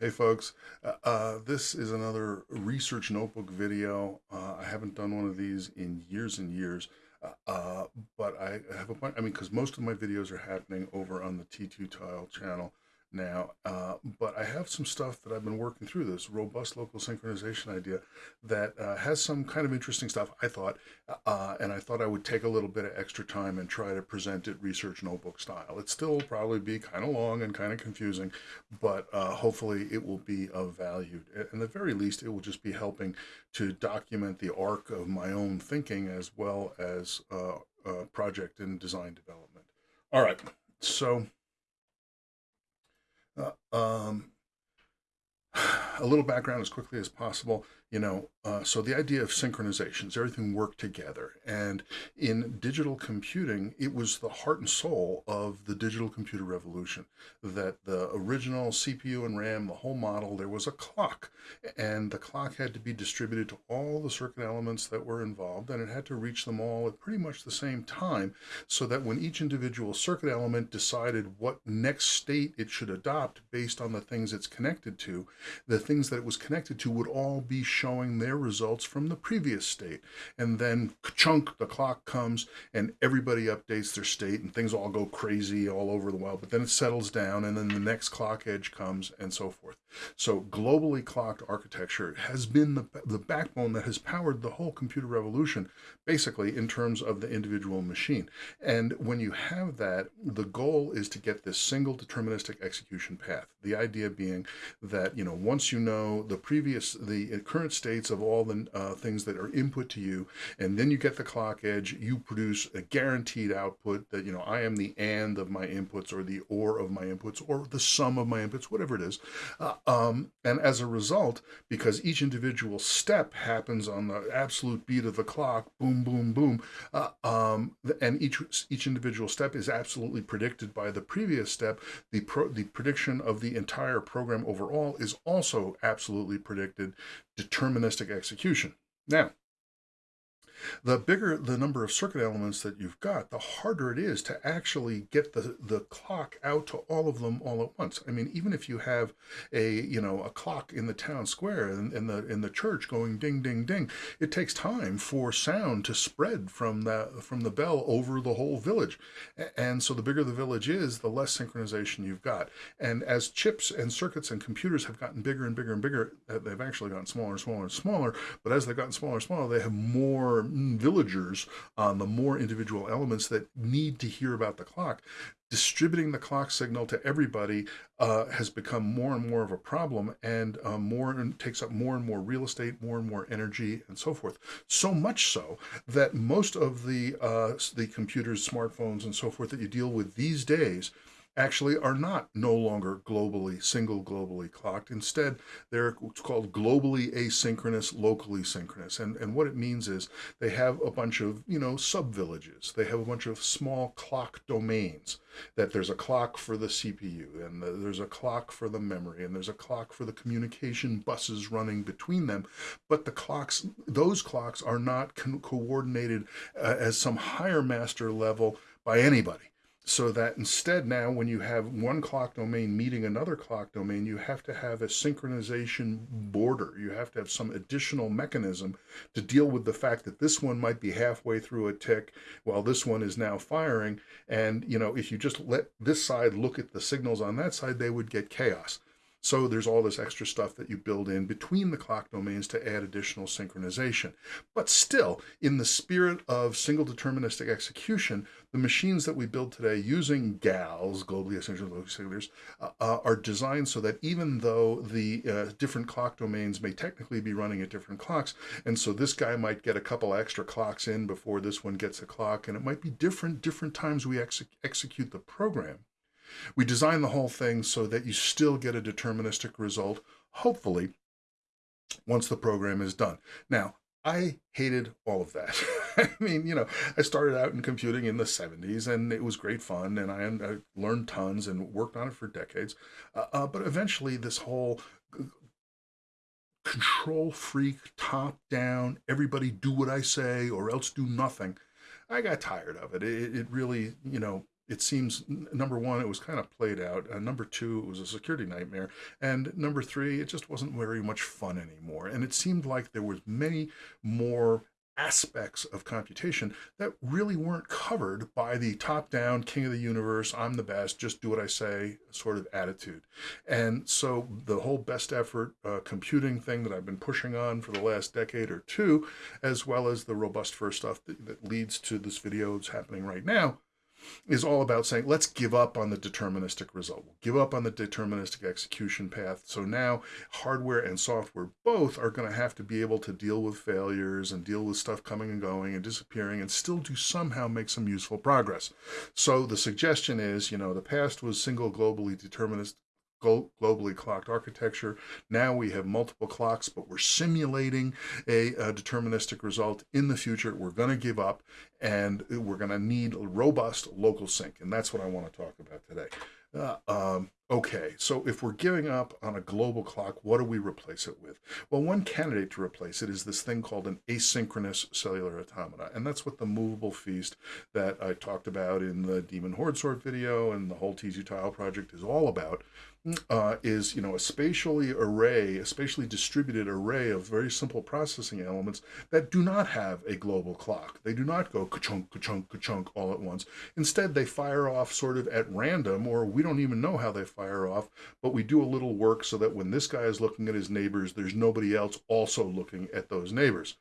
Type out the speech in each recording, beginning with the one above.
Hey folks, uh, uh, this is another research notebook video. Uh, I haven't done one of these in years and years, uh, uh, but I have a bunch, I mean, because most of my videos are happening over on the T2 Tile channel now, uh, but I have some stuff that I've been working through this robust local synchronization idea that uh, has some kind of interesting stuff, I thought, uh, and I thought I would take a little bit of extra time and try to present it research notebook style. It still probably be kind of long and kind of confusing, but uh, hopefully it will be of value. At the very least, it will just be helping to document the arc of my own thinking as well as uh, uh, project and design development. All right, so uh, um, a little background as quickly as possible you know uh, so the idea of synchronizations everything worked together. And in digital computing it was the heart and soul of the digital computer revolution that the original cpu and ram the whole model there was a clock and the clock had to be distributed to all the circuit elements that were involved and it had to reach them all at pretty much the same time so that when each individual circuit element decided what next state it should adopt based on the things it's connected to the things that it was connected to would all be showing their results from the previous state. And then chunk, the clock comes and everybody updates their state and things all go crazy all over the world. But then it settles down and then the next clock edge comes and so forth. So globally clocked architecture has been the, the backbone that has powered the whole computer revolution, basically in terms of the individual machine. And when you have that, the goal is to get this single deterministic execution path. The idea being that, you know, once you know the previous, the current states of all the uh, things that are input to you. And then you get the clock edge, you produce a guaranteed output that, you know, I am the and of my inputs or the or of my inputs or the sum of my inputs, whatever it is. Uh, um, and as a result, because each individual step happens on the absolute beat of the clock, boom, boom, boom, uh, um, and each each individual step is absolutely predicted by the previous step, the, pro the prediction of the entire program overall is also absolutely predicted deterministic execution. Now, the bigger the number of circuit elements that you've got, the harder it is to actually get the, the clock out to all of them all at once. I mean, even if you have a, you know, a clock in the town square and in the, in the church going ding, ding, ding, it takes time for sound to spread from the, from the bell over the whole village. And so the bigger the village is, the less synchronization you've got. And as chips and circuits and computers have gotten bigger and bigger and bigger, uh, they've actually gotten smaller and smaller and smaller, but as they've gotten smaller and smaller, they have more villagers on the more individual elements that need to hear about the clock distributing the clock signal to everybody uh, has become more and more of a problem and uh, more and takes up more and more real estate, more and more energy and so forth. So much so that most of the, uh, the computers, smartphones and so forth that you deal with these days actually are not no longer globally, single globally clocked. Instead, they're called globally asynchronous, locally synchronous. And, and what it means is they have a bunch of, you know, sub-villages. They have a bunch of small clock domains that there's a clock for the CPU and the, there's a clock for the memory and there's a clock for the communication buses running between them. But the clocks, those clocks are not co coordinated uh, as some higher master level by anybody so that instead now when you have one clock domain meeting another clock domain, you have to have a synchronization border. You have to have some additional mechanism to deal with the fact that this one might be halfway through a tick while this one is now firing. And, you know, if you just let this side look at the signals on that side, they would get chaos. So there's all this extra stuff that you build in between the clock domains to add additional synchronization. But still, in the spirit of single deterministic execution, the machines that we build today using GALS, globally asynchronous locally uh, uh, are designed so that even though the uh, different clock domains may technically be running at different clocks, and so this guy might get a couple extra clocks in before this one gets a clock, and it might be different different times we ex execute the program. We design the whole thing so that you still get a deterministic result, hopefully, once the program is done. Now, I hated all of that. I mean, you know, I started out in computing in the 70s and it was great fun and I, I learned tons and worked on it for decades. Uh, uh, but eventually this whole control freak, top down, everybody do what I say or else do nothing. I got tired of it. It, it really, you know, it seems number one, it was kind of played out. Uh, number two, it was a security nightmare, and number three, it just wasn't very much fun anymore. And it seemed like there was many more aspects of computation that really weren't covered by the top down king of the universe i'm the best just do what i say sort of attitude and so the whole best effort uh, computing thing that i've been pushing on for the last decade or two as well as the robust first stuff that, that leads to this video that's happening right now is all about saying, let's give up on the deterministic result. We'll give up on the deterministic execution path. So now hardware and software both are going to have to be able to deal with failures and deal with stuff coming and going and disappearing and still do somehow make some useful progress. So the suggestion is, you know, the past was single globally deterministic globally clocked architecture. Now we have multiple clocks, but we're simulating a, a deterministic result. In the future, we're going to give up and we're going to need robust local sync. And that's what I want to talk about today. Uh, um, okay, so if we're giving up on a global clock, what do we replace it with? Well, one candidate to replace it is this thing called an asynchronous cellular automata. And that's what the movable feast that I talked about in the Demon Horde Sort video and the whole T2 tile project is all about uh, is you know a spatially array, a spatially distributed array of very simple processing elements that do not have a global clock. They do not go ka-chunk, ka-chunk, ka-chunk all at once. Instead, they fire off sort of at random, or we don't even know how they fire off, but we do a little work so that when this guy is looking at his neighbors, there's nobody else also looking at those neighbors.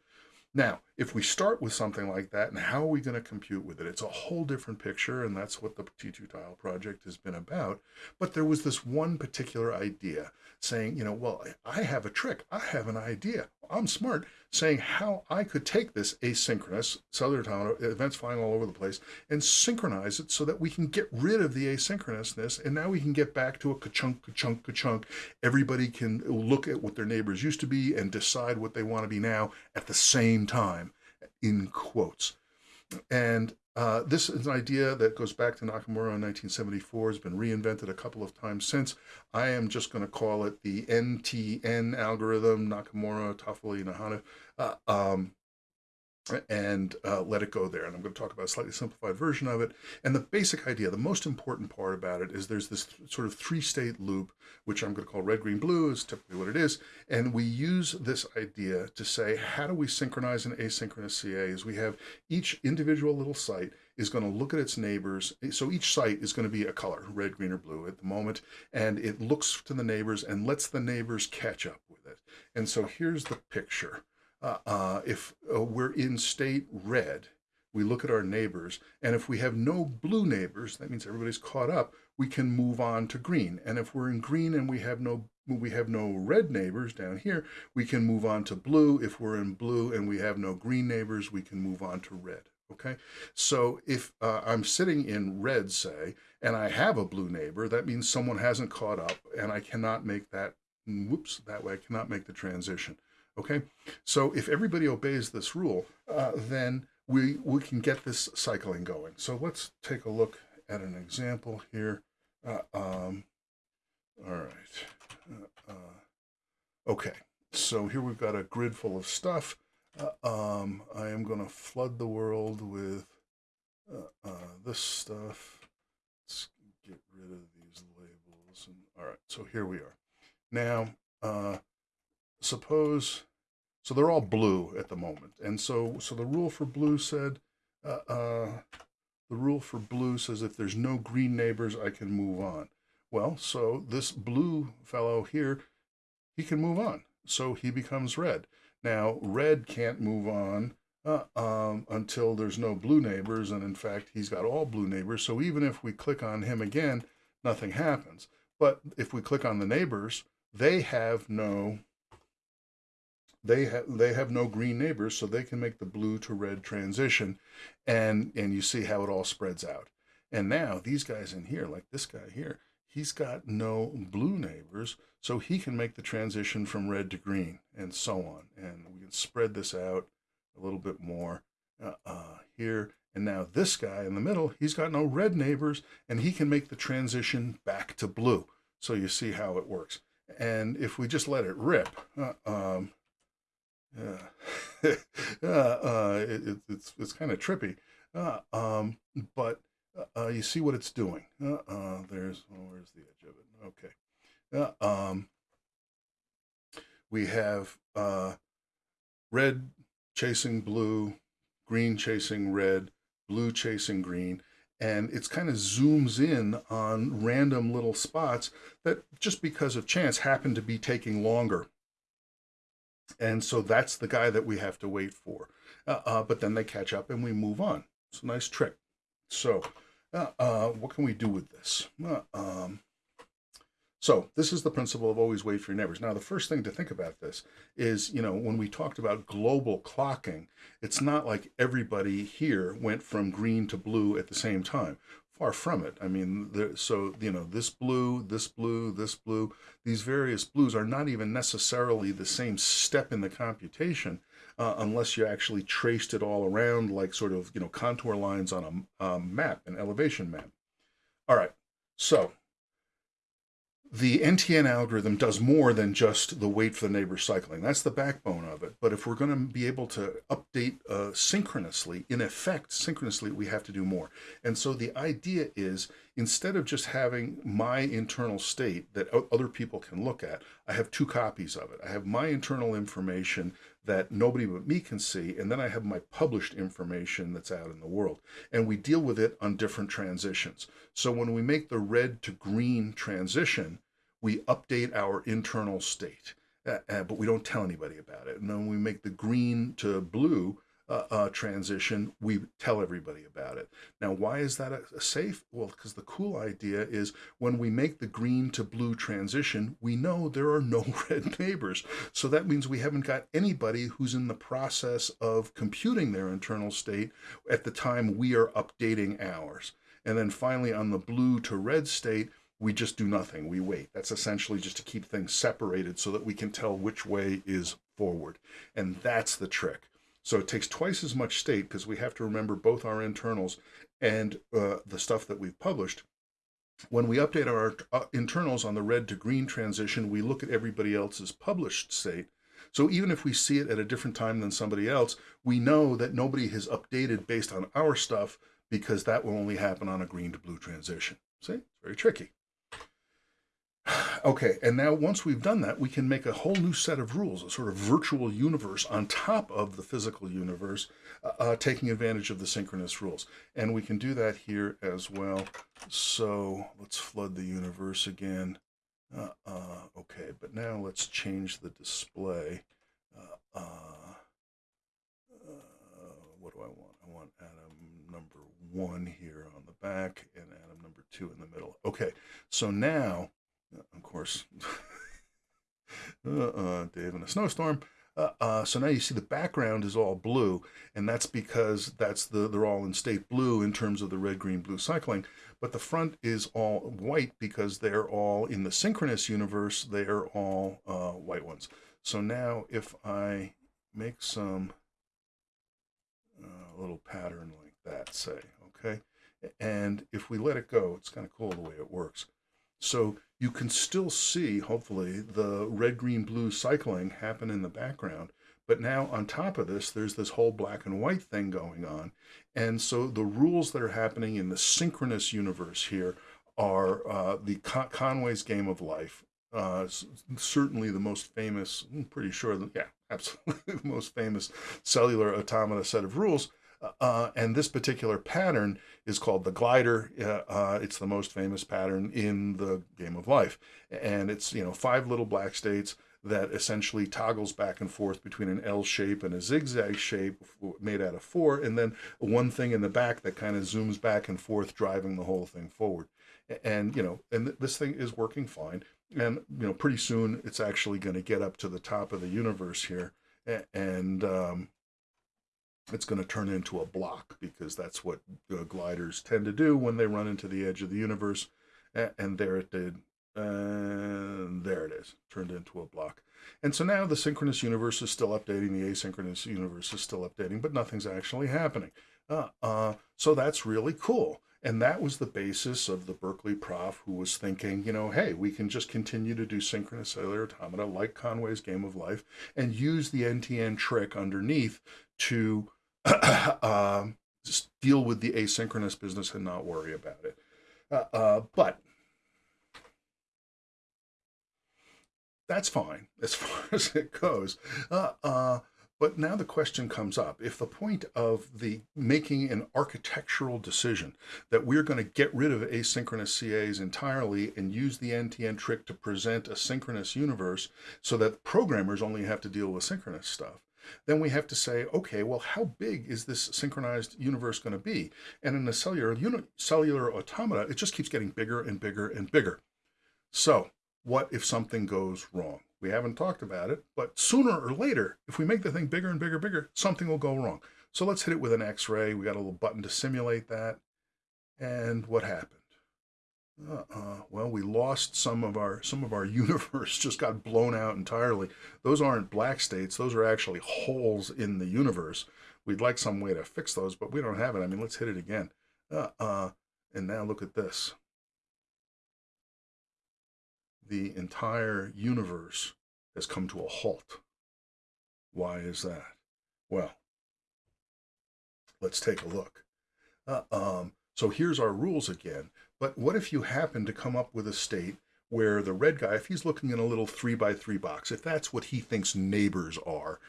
Now, if we start with something like that, and how are we going to compute with it? It's a whole different picture, and that's what the T2 Tile project has been about. But there was this one particular idea saying, you know, well, I have a trick. I have an idea. I'm smart, saying how I could take this asynchronous Southern Town events flying all over the place and synchronize it so that we can get rid of the asynchronousness. And now we can get back to a ka-chunk, ka-chunk, ka-chunk. Everybody can look at what their neighbors used to be and decide what they want to be now at the same time, in quotes. And uh, this is an idea that goes back to Nakamura in 1974, has been reinvented a couple of times since. I am just going to call it the NTN algorithm, Nakamura, Toffoli, Nehaniv. Uh, um, and uh, let it go there. And I'm going to talk about a slightly simplified version of it. And the basic idea, the most important part about it is there's this sort of three state loop, which I'm going to call red, green, blue is typically what it is. And we use this idea to say, how do we synchronize an asynchronous CA is we have each individual little site is going to look at its neighbors. So each site is going to be a color, red, green, or blue at the moment. And it looks to the neighbors and lets the neighbors catch up with it. And so here's the picture uh, uh, if uh, we're in state red, we look at our neighbors, and if we have no blue neighbors, that means everybody's caught up, we can move on to green. And if we're in green and we have no we have no red neighbors down here, we can move on to blue. If we're in blue and we have no green neighbors, we can move on to red. Okay, so if uh, I'm sitting in red, say, and I have a blue neighbor, that means someone hasn't caught up, and I cannot make that, whoops, that way I cannot make the transition. Okay, so if everybody obeys this rule, uh, then we, we can get this cycling going. So let's take a look at an example here. Uh, um, all right. Uh, uh okay, so here we've got a grid full of stuff. Uh, um, I am going to flood the world with uh, this stuff. Let's get rid of these labels. And, all right, so here we are. Now, suppose so they're all blue at the moment. And so, so the rule for blue said, uh, uh, the rule for blue says if there's no green neighbors, I can move on. Well, so this blue fellow here, he can move on. So he becomes red. Now, red can't move on uh, um, until there's no blue neighbors. And in fact, he's got all blue neighbors. So even if we click on him again, nothing happens. But if we click on the neighbors, they have no they have they have no green neighbors, so they can make the blue to red transition, and and you see how it all spreads out. And now these guys in here, like this guy here, he's got no blue neighbors, so he can make the transition from red to green, and so on. And we can spread this out a little bit more uh, uh, here. And now this guy in the middle, he's got no red neighbors, and he can make the transition back to blue. So you see how it works. And if we just let it rip, uh, um, yeah, uh, uh, it, it's it's kind of trippy, uh, um, but uh, you see what it's doing. Uh, uh, there's, oh, where's the edge of it? Okay. Uh, um, we have uh, red chasing blue, green chasing red, blue chasing green, and it's kind of zooms in on random little spots that just because of chance happen to be taking longer. And so that's the guy that we have to wait for. Uh, uh, but then they catch up and we move on. It's a nice trick. So uh, uh what can we do with this? Uh, um, so this is the principle of always wait for your neighbors. Now, the first thing to think about this is, you know, when we talked about global clocking, it's not like everybody here went from green to blue at the same time. Far from it. I mean, there, so, you know, this blue, this blue, this blue, these various blues are not even necessarily the same step in the computation uh, unless you actually traced it all around like sort of, you know, contour lines on a, a map, an elevation map. All right, so the NTN algorithm does more than just the wait for the neighbor cycling. That's the backbone of it. But if we're going to be able to update uh, synchronously, in effect, synchronously, we have to do more. And so the idea is instead of just having my internal state that other people can look at, I have two copies of it. I have my internal information that nobody but me can see, and then I have my published information that's out in the world. And we deal with it on different transitions. So when we make the red to green transition, we update our internal state, uh, uh, but we don't tell anybody about it. And then when we make the green to blue, uh, uh, transition, we tell everybody about it. Now, why is that a, a safe? Well, because the cool idea is when we make the green to blue transition, we know there are no red neighbors. So that means we haven't got anybody who's in the process of computing their internal state at the time we are updating ours. And then finally, on the blue to red state, we just do nothing. We wait. That's essentially just to keep things separated so that we can tell which way is forward. And that's the trick. So it takes twice as much state because we have to remember both our internals and uh, the stuff that we've published. When we update our uh, internals on the red to green transition, we look at everybody else's published state. So even if we see it at a different time than somebody else, we know that nobody has updated based on our stuff because that will only happen on a green to blue transition. See, it's very tricky. Okay, and now once we've done that, we can make a whole new set of rules, a sort of virtual universe on top of the physical universe, uh, uh, taking advantage of the synchronous rules. And we can do that here as well. So let's flood the universe again. Uh, uh okay, but now let's change the display. Uh, uh, what do I want? I want atom number one here on the back and atom number two in the middle. Okay, so now of course, uh, Dave in a snowstorm. Uh, uh, so now you see the background is all blue, and that's because that's the they're all in state blue in terms of the red, green, blue cycling. But the front is all white because they're all in the synchronous universe. They are all uh, white ones. So now if I make some uh, little pattern like that, say, okay, and if we let it go, it's kind of cool the way it works. So you can still see, hopefully, the red, green, blue cycling happen in the background. But now on top of this, there's this whole black and white thing going on. And so the rules that are happening in the synchronous universe here are uh, the Con Conway's Game of Life. Uh, certainly the most famous, I'm pretty sure, that, yeah, absolutely the most famous cellular automata set of rules uh, and this particular pattern is called the glider. Uh, uh, it's the most famous pattern in the game of life. And it's, you know, five little black states that essentially toggles back and forth between an L shape and a zigzag shape made out of four, and then one thing in the back that kind of zooms back and forth, driving the whole thing forward. And, you know, and this thing is working fine. And, you know, pretty soon it's actually going to get up to the top of the universe here. And, um, it's going to turn into a block because that's what uh, gliders tend to do when they run into the edge of the universe. And there it did. And there it is, turned into a block. And so now the synchronous universe is still updating, the asynchronous universe is still updating, but nothing's actually happening. Uh, uh, so that's really cool. And that was the basis of the Berkeley prof who was thinking, you know, hey, we can just continue to do synchronous cellular automata like Conway's Game of Life and use the NTN trick underneath to um, just deal with the asynchronous business and not worry about it. Uh, uh, but that's fine as far as it goes. Uh, uh, but now the question comes up if the point of the making an architectural decision that we're going to get rid of asynchronous CAs entirely and use the NTN trick to present a synchronous universe so that programmers only have to deal with synchronous stuff, then we have to say, okay, well, how big is this synchronized universe going to be? And in a cellular, uni- cellular automata, it just keeps getting bigger and bigger and bigger. So what if something goes wrong? We haven't talked about it, but sooner or later, if we make the thing bigger and bigger, bigger, something will go wrong. So let's hit it with an X-ray. We got a little button to simulate that. And what happened? Uh-uh. Well, we lost some of our some of our universe. Just got blown out entirely. Those aren't black states. Those are actually holes in the universe. We'd like some way to fix those, but we don't have it. I mean, let's hit it again. Uh-uh. And now look at this the entire universe has come to a halt. Why is that? Well, let's take a look. Uh, um, so here's our rules again. But what if you happen to come up with a state where the red guy, if he's looking in a little three by three box, if that's what he thinks neighbors are,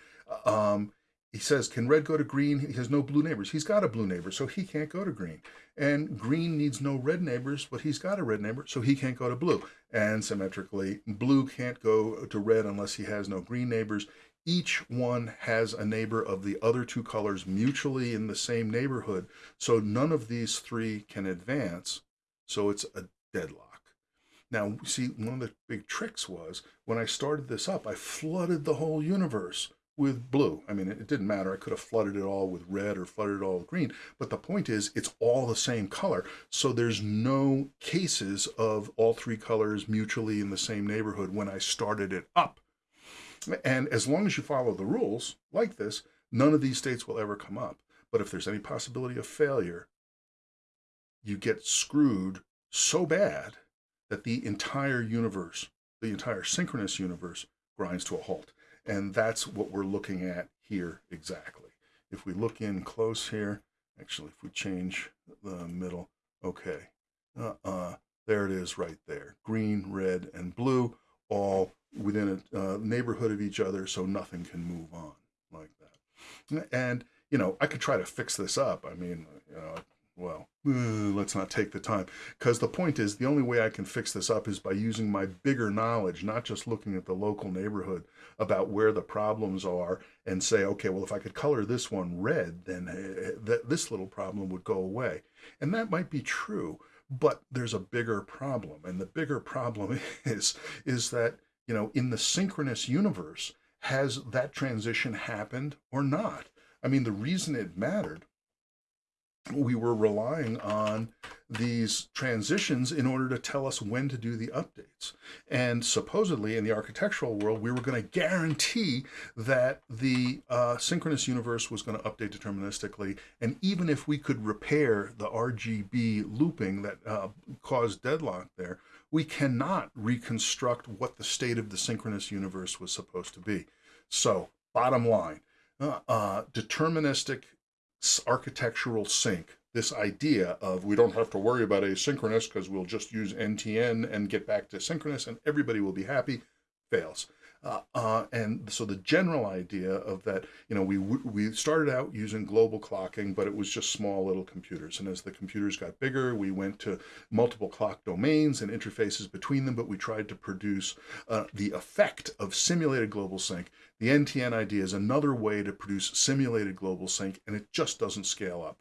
um, he says, Can red go to green? He has no blue neighbors. He's got a blue neighbor, so he can't go to green. And green needs no red neighbors, but he's got a red neighbor, so he can't go to blue. And symmetrically, blue can't go to red unless he has no green neighbors. Each one has a neighbor of the other two colors mutually in the same neighborhood, so none of these three can advance, so it's a deadlock. Now, see, one of the big tricks was when I started this up, I flooded the whole universe with blue. I mean, it, didn't matter. I could have flooded it all with red or flooded it all with green. But the point is, it's all the same color. So there's no cases of all three colors mutually in the same neighborhood when I started it up. And as long as you follow the rules like this, none of these states will ever come up. But if there's any possibility of failure, you get screwed so bad that the entire universe, the entire synchronous universe, grinds to a halt. And that's what we're looking at here exactly. If we look in close here, actually, if we change the middle, okay, uh-uh, there it is right there. Green, red, and blue, all within a uh, neighborhood of each other, so nothing can move on like that. And, you know, I could try to fix this up. I mean, you know, well, uh, let's not take the time. Because the point is, the only way I can fix this up is by using my bigger knowledge, not just looking at the local neighborhood about where the problems are and say, okay, well, if I could color this one red, then uh, th- this little problem would go away. And that might be true, but there's a bigger problem. And the bigger problem is, is that, you know, in the synchronous universe, has that transition happened or not? I mean, the reason it mattered we were relying on these transitions in order to tell us when to do the updates. And supposedly in the architectural world, we were going to guarantee that the uh, synchronous universe was going to update deterministically. And even if we could repair the RGB looping that uh, caused deadlock there, we cannot reconstruct what the state of the synchronous universe was supposed to be. So, bottom line, uh, uh deterministic architectural sync, this idea of we don't have to worry about asynchronous because we'll just use NTN and get back to synchronous and everybody will be happy, fails. Uh, uh, and so the general idea of that, you know, we we started out using global clocking, but it was just small little computers. And as the computers got bigger, we went to multiple clock domains and interfaces between them. But we tried to produce uh, the effect of simulated global sync. The NTN idea is another way to produce simulated global sync, and it just doesn't scale up.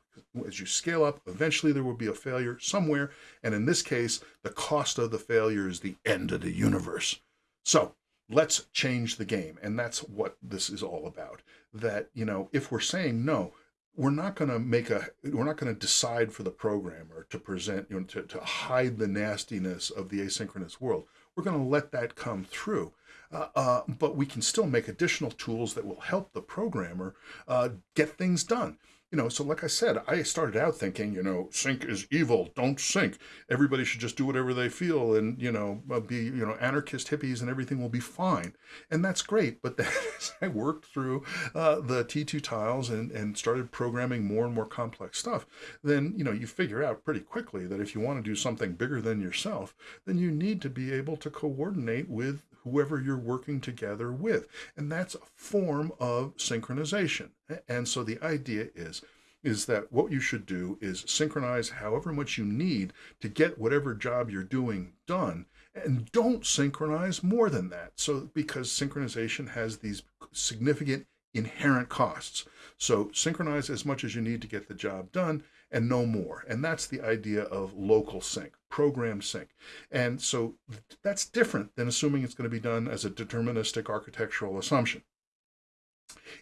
As you scale up, eventually there will be a failure somewhere. And in this case, the cost of the failure is the end of the universe. So let's change the game. And that's what this is all about. That, you know, if we're saying no, we're not going to make a we're not going to decide for the programmer to present you know to, to hide the nastiness of the asynchronous world we're going to let that come through uh, uh, but we can still make additional tools that will help the programmer uh, get things done you know, so like I said, I started out thinking, you know, sync is evil, don't sync. Everybody should just do whatever they feel and, you know, uh, be, you know, anarchist hippies and everything will be fine. And that's great. But then as I worked through uh, the T2 tiles and, and started programming more and more complex stuff, then, you know, you figure out pretty quickly that if you want to do something bigger than yourself, then you need to be able to coordinate with whoever you're working together with. And that's a form of synchronization. And so the idea is, is that what you should do is synchronize however much you need to get whatever job you're doing done and don't synchronize more than that. So because synchronization has these significant inherent costs. So synchronize as much as you need to get the job done and no more. And that's the idea of local sync, program sync. And so that's different than assuming it's going to be done as a deterministic architectural assumption.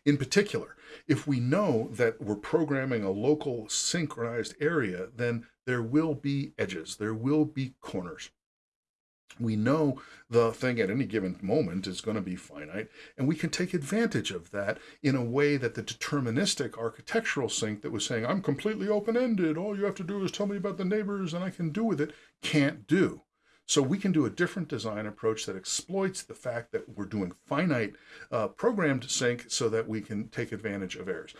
In particular, if we know that we're programming a local synchronized area, then there will be edges, there will be corners we know the thing at any given moment is going to be finite, and we can take advantage of that in a way that the deterministic architectural sync that was saying, I'm completely open-ended, all you have to do is tell me about the neighbors and I can do with it, can't do. So we can do a different design approach that exploits the fact that we're doing finite uh, programmed sync so that we can take advantage of errors.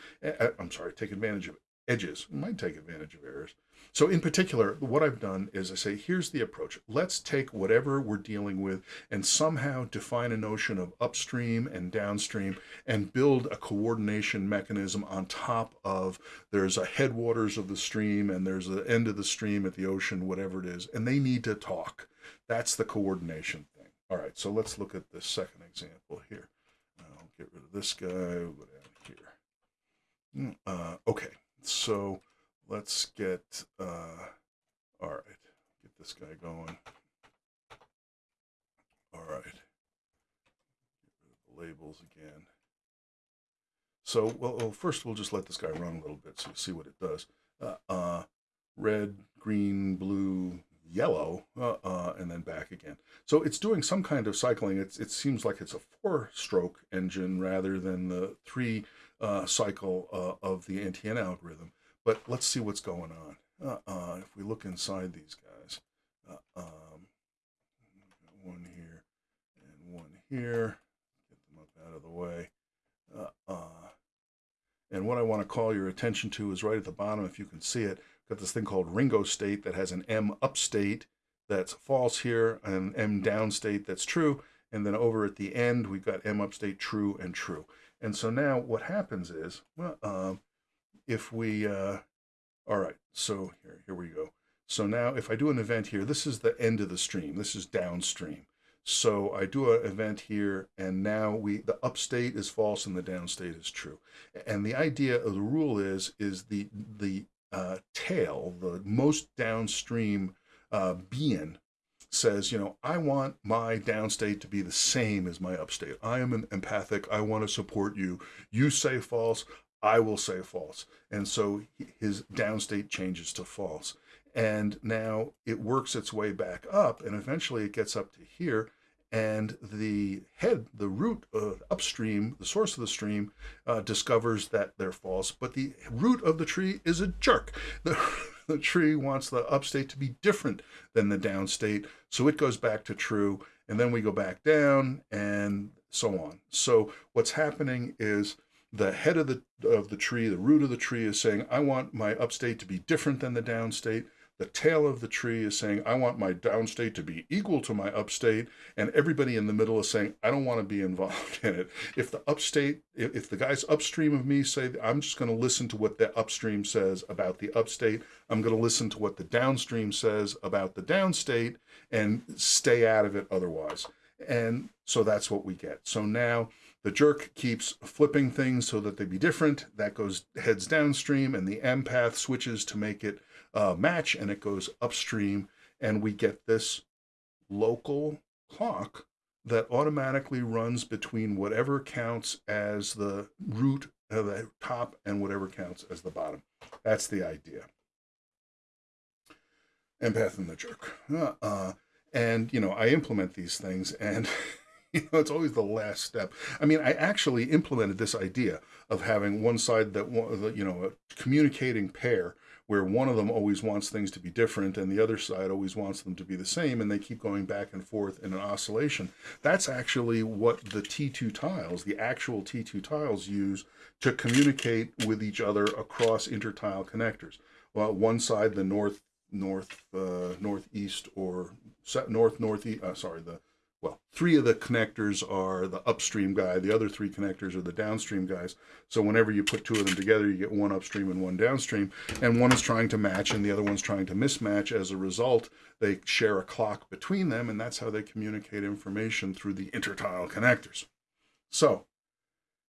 I'm sorry, take advantage of edges. We might take advantage of errors. So in particular, what I've done is I say, here's the approach. Let's take whatever we're dealing with and somehow define a notion of upstream and downstream and build a coordination mechanism on top of there's a headwaters of the stream and there's the end of the stream at the ocean, whatever it is, and they need to talk. That's the coordination thing. All right, so let's look at the second example here. I'll get rid of this guy, down here. Hmm, uh, okay, so let's get, uh, all right, get this guy going. All right, the labels again. So, well, well, first we'll just let this guy run a little bit so you see what it does. Uh, uh, red, green, blue, yellow, uh, uh, and then back again. So it's doing some kind of cycling. It's, it seems like it's a four-stroke engine rather than the three uh, cycle uh, of the NTN algorithm. But let's see what's going on. Uh, uh, if we look inside these guys, uh, um, one here and one here, get them up out of the way. Uh, uh, and what I want to call your attention to is right at the bottom, if you can see it, got this thing called Ringo state that has an M up state that's false here, and M down state that's true. And then over at the end, we've got M up state true and true. And so now what happens is, well, um, if we, uh, all right, so here, here we go. So now if I do an event here, this is the end of the stream. This is downstream. So I do an event here, and now we the upstate is false and the downstate is true. And the idea of the rule is is the the uh, tail, the most downstream uh, being says, you know, I want my downstate to be the same as my upstate. I am an empathic. I want to support you. You say false. I will say false. And so his downstate changes to false. And now it works its way back up and eventually it gets up to here and the head, the root upstream, the source of the stream, uh, discovers that they're false, but the root of the tree is a jerk. The, the tree wants the upstate to be different than the downstate, so it goes back to true, and then we go back down, and so on. So what's happening is the head of the of the tree, the root of the tree is saying, I want my upstate to be different than the downstate. The tail of the tree is saying, I want my downstate to be equal to my upstate. And everybody in the middle is saying, I don't want to be involved in it. If the upstate, if, if the guys upstream of me say, I'm just going to listen to what the upstream says about the upstate, I'm going to listen to what the downstream says about the downstate and stay out of it otherwise. And so that's what we get. So now the jerk keeps flipping things so that they be different. That goes heads downstream, and the empath switches to make it uh, match, and it goes upstream, and we get this local clock that automatically runs between whatever counts as the root of the top and whatever counts as the bottom. That's the idea. Empath and the jerk. Uh, uh, and, you know, I implement these things and you know, it's always the last step. I mean, I actually implemented this idea of having one side that you know a communicating pair where one of them always wants things to be different and the other side always wants them to be the same and they keep going back and forth in an oscillation. That's actually what the T2 tiles, the actual T2 tiles use to communicate with each other across intertile connectors. Well, one side, the north, north, uh, northeast or north, northeast, uh, sorry, the three of the connectors are the upstream guy, the other three connectors are the downstream guys. So whenever you put two of them together, you get one upstream and one downstream, and one is trying to match and the other one's trying to mismatch. As a result, they share a clock between them, and that's how they communicate information through the intertile connectors. So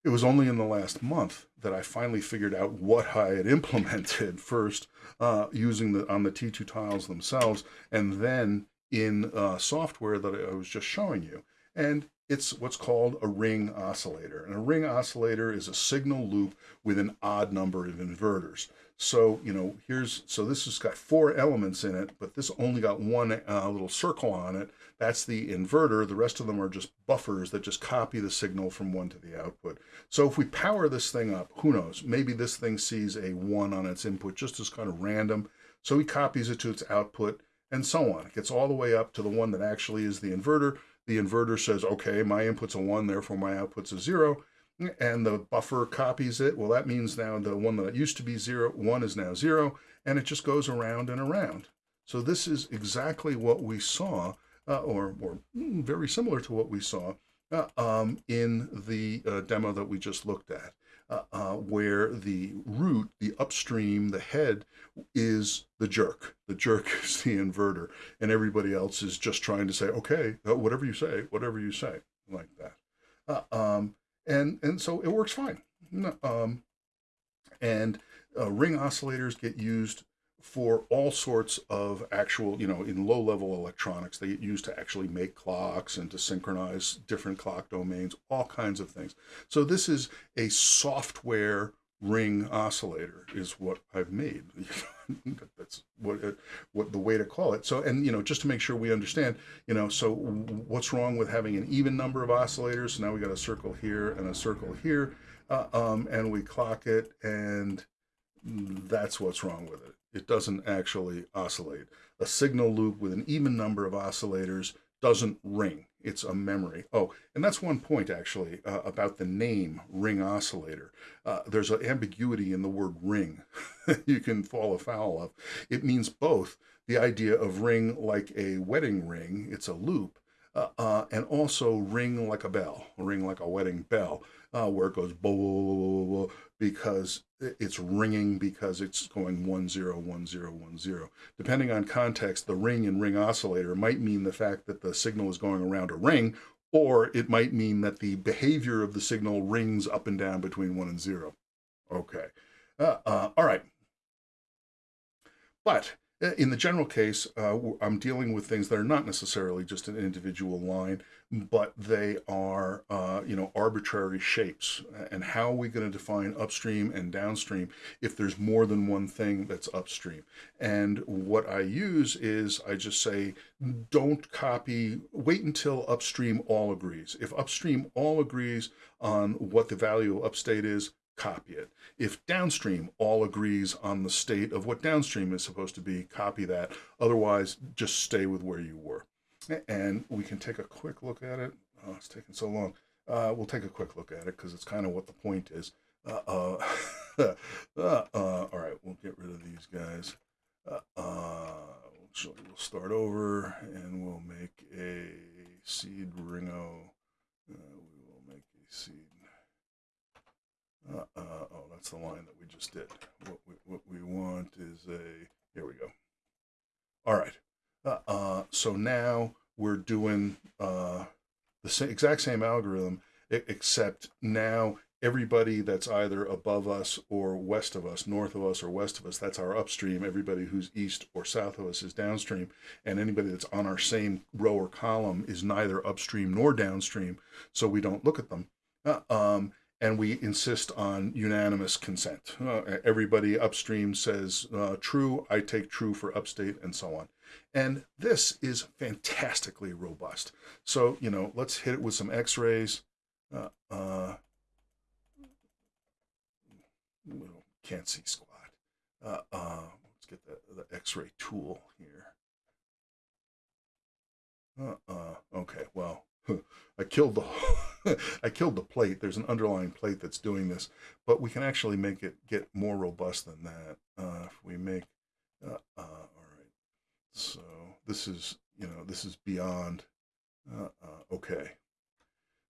it was only in the last month that I finally figured out what I had implemented first uh, using the on the T2 tiles themselves, and then in uh, software that I was just showing you. And it's what's called a ring oscillator. And a ring oscillator is a signal loop with an odd number of inverters. So, you know, here's, so this has got four elements in it, but this only got one uh, little circle on it. That's the inverter. The rest of them are just buffers that just copy the signal from one to the output. So if we power this thing up, who knows, maybe this thing sees a one on its input just as kind of random. So he copies it to its output and so on. It gets all the way up to the one that actually is the inverter. The inverter says, okay, my input's a one, therefore my output's a zero. And the buffer copies it. Well, that means now the one that used to be zero, one is now zero, and it just goes around and around. So this is exactly what we saw, uh, or, or very similar to what we saw uh, um, in the uh, demo that we just looked at uh, uh, where the root, the upstream, the head is the jerk. The jerk is the inverter, and everybody else is just trying to say, okay, uh, whatever you say, whatever you say, like that. Uh, um, and and so it works fine. Um, and uh, ring oscillators get used for all sorts of actual, you know, in low level electronics, they used to actually make clocks and to synchronize different clock domains, all kinds of things. So this is a software ring oscillator is what I've made. That's what what the way to call it. So, and you know, just to make sure we understand, you know, so what's wrong with having an even number of oscillators? So now we got a circle here and a circle here, uh, um, and we clock it, and that's what's wrong with it it doesn't actually oscillate. A signal loop with an even number of oscillators doesn't ring. It's a memory. Oh, and that's one point actually uh, about the name ring oscillator. Uh, there's an ambiguity in the word ring you can fall afoul of. It means both the idea of ring like a wedding ring, it's a loop, uh, uh and also ring like a bell, ring like a wedding bell, uh, where it goes bo because it's ringing because it's going one zero one zero one zero. Depending on context, the ring and ring oscillator might mean the fact that the signal is going around a ring, or it might mean that the behavior of the signal rings up and down between one and zero. Okay, uh, uh, all right. But in the general case, uh, I'm dealing with things that are not necessarily just an individual line, but they are, uh, you know, arbitrary shapes. And how are we going to define upstream and downstream if there's more than one thing that's upstream? And what I use is I just say, don't copy, wait until upstream all agrees. If upstream all agrees on what the value of upstate is, copy it. If downstream all agrees on the state of what downstream is supposed to be, copy that. Otherwise, just stay with where you were. And we can take a quick look at it. Oh, it's taking so long. Uh, we'll take a quick look at it because it's kind of what the point is. Uh, uh, uh, uh, all right, we'll get rid of these guys. Uh, we'll start over and we'll make a seed ringo. we will make a seed uh, uh, oh, that's the line that we just did. What we, what we want is a, here we go. All right. Uh, uh so now we're doing uh, the same, exact same algorithm, except now everybody that's either above us or west of us, north of us or west of us, that's our upstream. Everybody who's east or south of us is downstream. And anybody that's on our same row or column is neither upstream nor downstream. So we don't look at them. Uh, um, and we insist on unanimous consent. Uh, everybody upstream says uh, true, I take true for upstate, and so on. And this is fantastically robust. So, you know, let's hit it with some x rays. Uh, uh, can't see squat. Uh, uh, let's get the, the x ray tool here. Uh, uh, okay, well, I killed the I killed the plate. There's an underlying plate that's doing this, but we can actually make it get more robust than that. Uh, if we make, uh, uh, all right. So this is you know this is beyond. Uh, uh, okay.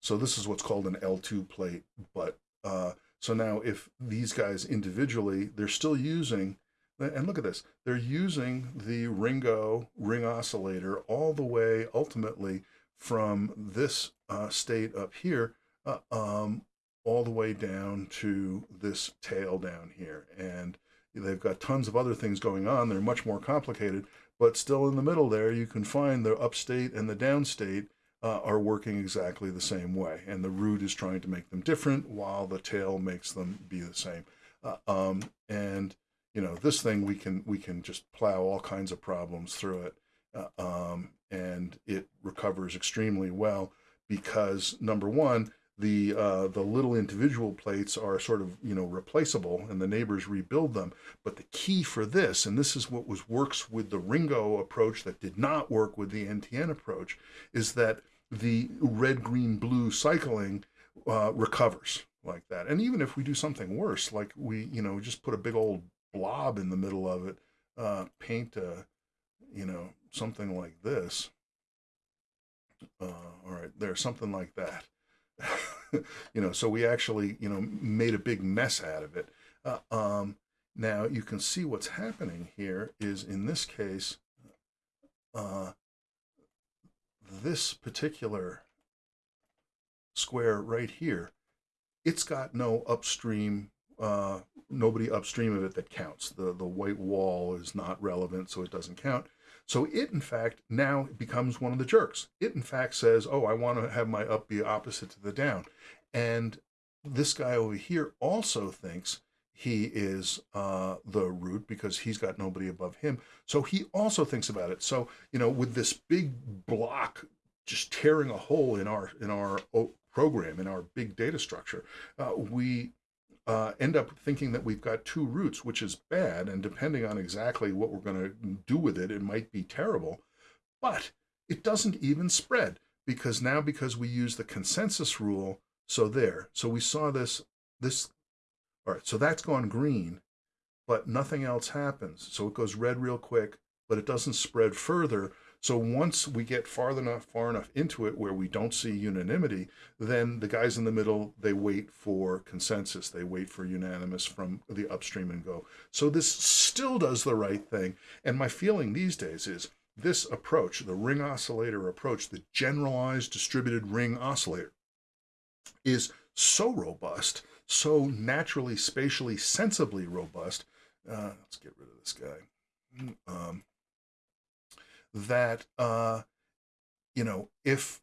So this is what's called an L2 plate, but uh, so now if these guys individually, they're still using and look at this. They're using the Ringo ring oscillator all the way ultimately from this uh, state up here uh, um, all the way down to this tail down here. And they've got tons of other things going on. They're much more complicated, but still in the middle there, you can find the upstate and the downstate uh, are working exactly the same way. And the root is trying to make them different while the tail makes them be the same. Uh, um, and you know, this thing we can we can just plow all kinds of problems through it. Uh, um, and it recovers extremely well because number one, the uh, the little individual plates are sort of you know replaceable, and the neighbors rebuild them. But the key for this, and this is what was works with the Ringo approach that did not work with the NTN approach, is that the red, green, blue cycling uh, recovers like that. And even if we do something worse, like we you know just put a big old blob in the middle of it, uh, paint a you know something like this. Uh, all right, there's something like that. you know, so we actually, you know, made a big mess out of it. Uh, um, now you can see what's happening here is in this case, uh, this particular square right here, it's got no upstream, uh, nobody upstream of it that counts. The, the white wall is not relevant, so it doesn't count. So it, in fact, now becomes one of the jerks. It, in fact, says, oh, I want to have my up be opposite to the down. And this guy over here also thinks he is uh, the root because he's got nobody above him. So he also thinks about it. So, you know, with this big block just tearing a hole in our in our program in our big data structure, uh, we uh, end up thinking that we've got two roots, which is bad. And depending on exactly what we're going to do with it, it might be terrible. But it doesn't even spread because now because we use the consensus rule, so there. So we saw this, this, all right, so that's gone green, but nothing else happens. So it goes red real quick, but it doesn't spread further so once we get far enough far enough into it where we don't see unanimity, then the guys in the middle they wait for consensus. They wait for unanimous from the upstream and go. So this still does the right thing. And my feeling these days is this approach, the ring oscillator approach, the generalized distributed ring oscillator, is so robust, so naturally, spatially, sensibly robust. Uh, let's get rid of this guy. Um, that uh, you know if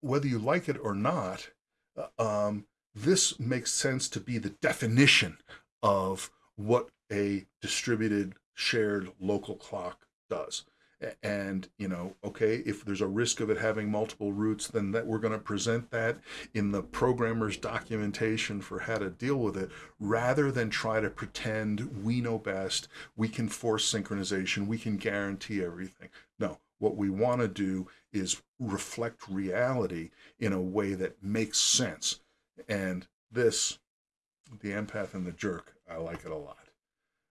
whether you like it or not, uh, um, this makes sense to be the definition of what a distributed shared local clock does and you know okay if there's a risk of it having multiple roots then that we're going to present that in the programmer's documentation for how to deal with it rather than try to pretend we know best we can force synchronization we can guarantee everything. No what we want to do is reflect reality in a way that makes sense. And this the empath and the jerk i like it a lot.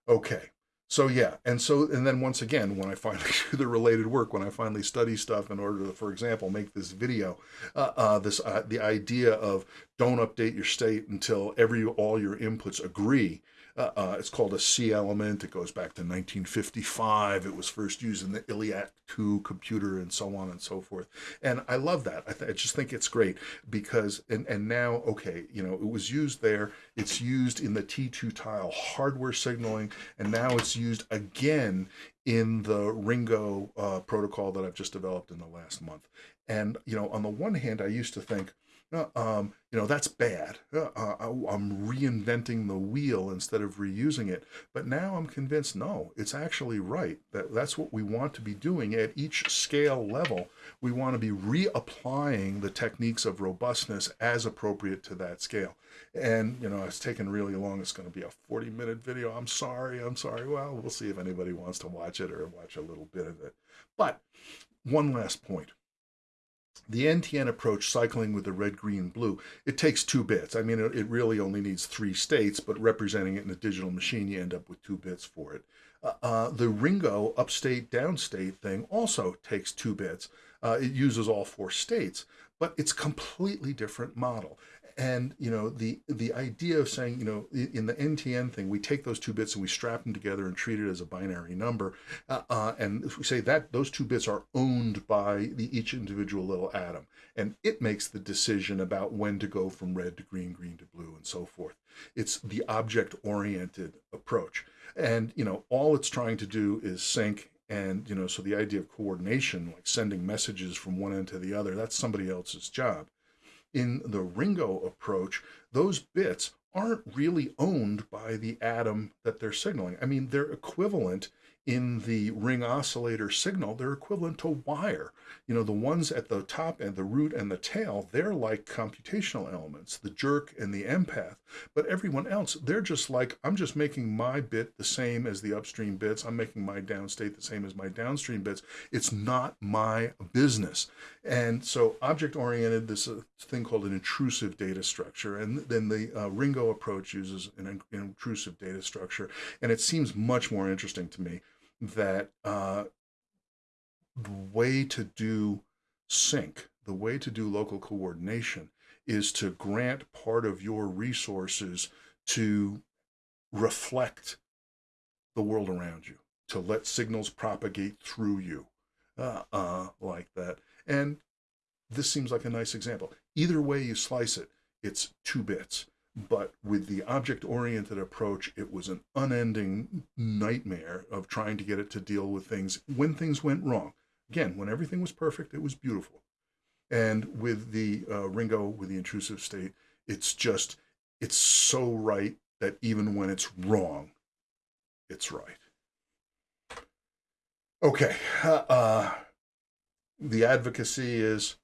Okay so yeah and so and then once again when i finally do the related work when i finally study stuff in order to for example make this video uh, uh, this uh, the idea of don't update your state until every all your inputs agree uh, uh, it's called a C element. It goes back to 1955. It was first used in the ILLIAC 2 computer and so on and so forth. And I love that. I, th- I just think it's great because, and, and now, okay, you know, it was used there. It's used in the T2 tile hardware signaling, and now it's used again in the Ringo uh, protocol that I've just developed in the last month. And, you know, on the one hand, I used to think, uh, um, you know, that's bad. Uh, uh, I- I'm reinventing the wheel instead of reusing it. But now I'm convinced, no, it's actually right. That that's what we want to be doing at each scale level. We want to be reapplying the techniques of robustness as appropriate to that scale. And you know, it's taken really long. It's going to be a 40 minute video. I'm sorry. I'm sorry. Well, we'll see if anybody wants to watch it or watch a little bit of it. But one last point the NTN approach, cycling with the red, green, blue, it takes two bits. I mean, it, really only needs three states, but representing it in a digital machine, you end up with two bits for it. Uh, uh, the Ringo upstate, downstate thing also takes two bits. Uh, it uses all four states, but it's completely different model and you know the the idea of saying you know in the NTN thing we take those two bits and we strap them together and treat it as a binary number uh, uh, and if we say that those two bits are owned by the each individual little atom and it makes the decision about when to go from red to green green to blue and so forth. It's the object oriented approach. And you know all it's trying to do is sync and you know so the idea of coordination like sending messages from one end to the other that's somebody else's job in the Ringo approach, those bits aren't really owned by the atom that they're signaling. I mean, they're equivalent in the ring oscillator signal, they're equivalent to wire. You know, the ones at the top and the root and the tail, they're like computational elements, the jerk and the empath. But everyone else, they're just like, I'm just making my bit the same as the upstream bits. I'm making my downstate the same as my downstream bits. It's not my business. And so object oriented, this uh, thing called an intrusive data structure. And then the uh, Ringo approach uses an intrusive data structure. And it seems much more interesting to me that uh, the way to do sync, the way to do local coordination is to grant part of your resources to reflect the world around you, to let signals propagate through you uh, uh, like that. And this seems like a nice example. Either way you slice it, it's two bits. But with the object oriented approach, it was an unending nightmare of trying to get it to deal with things when things went wrong. Again, when everything was perfect, it was beautiful. And with the uh, Ringo, with the intrusive state, it's just, it's so right that even when it's wrong, it's right. Okay. Uh, uh the advocacy is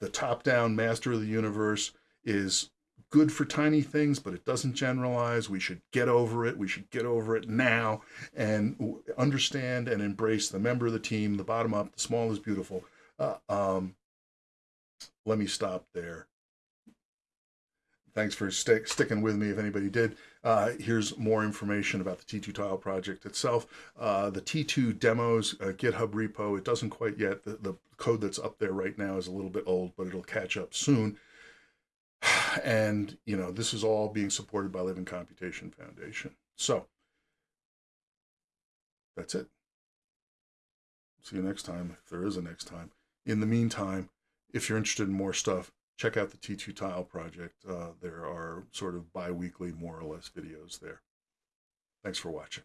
the top down master of the universe is good for tiny things, but it doesn't generalize. We should get over it. We should get over it now and understand and embrace the member of the team, the bottom up, the small is beautiful. Uh, um, let me stop there. Thanks for stick, sticking with me if anybody did. Uh, here's more information about the T2 tile project itself. Uh, the T2 demos uh, GitHub repo, it doesn't quite yet. The, the code that's up there right now is a little bit old, but it'll catch up soon. And, you know, this is all being supported by Living Computation Foundation. So that's it. See you next time, if there is a next time. In the meantime, if you're interested in more stuff, check out the T2 Tile project. Uh, there are sort of bi-weekly, more or less, videos there. Thanks for watching.